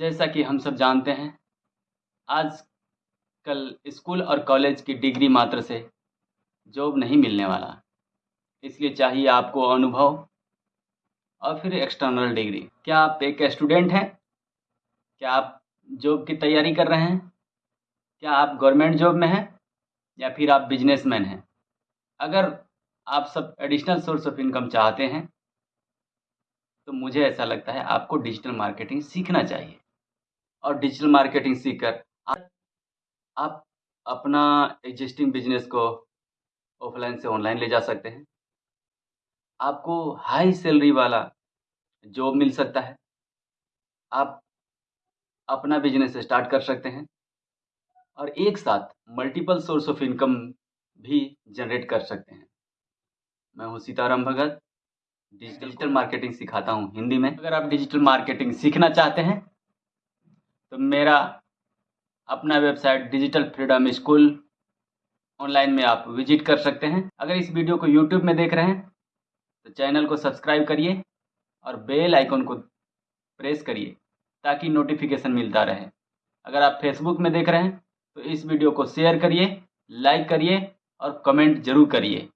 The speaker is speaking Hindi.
जैसा कि हम सब जानते हैं आज कल स्कूल और कॉलेज की डिग्री मात्र से जॉब नहीं मिलने वाला। इसलिए चाहिए आपको अनुभव और फिर एक्सटर्नल डिग्री क्या आप एक स्टूडेंट हैं? क्या आप जॉब की तैयारी कर रहे हैं? क्या आप गवर्नमेंट जॉब में हैं? या फिर आप बिजनेसमैन हैं? अगर आप सब एडिशनल सोर्स ऑफ़ इनकम चाहते हैं तो मुझे ऐसा लगता है आपको डिजिटल मार्केटिंग सीखना चाहिए। और डिजिटल मार्केटिंग सीखकर। आप, आप अपना एग्जिस्टिंग बिज़नेस को ऑफलाइन से ऑनलाइन ले जा सकते हैं। आपको हाई सैलरी वाला जॉब मिल सकता है। आप अपना बिज़नेस स्टार्ट कर सकते हैं और एक साथ मल्टीपल सोर्स ऑफ़ इनकम भी जनरेट कर सकते हैं। मैं हूँ सीताराम भगत। डिजिटल मार्केटिंग सिखाता हूँ हिंदी में। अगर आप डिजिटल मार्केटिंग सीखना चाहते हैं तो मेरा अपना website digital freedom school online में आप विज़िट कर सकते हैं। अगर इस वीडियो को यूट्यूब में देख रहे हैं तो चैनल को सब्सक्राइब करिए और बेल आइकन को प्रेस करिए ताकि नोटिफिकेशन मिलता रहे। अगर आप फेसबुक में देख रहे हैं तो इस वीडियो को शेयर करिए, लाइक करिए और कमेंट ज़रूर करिए।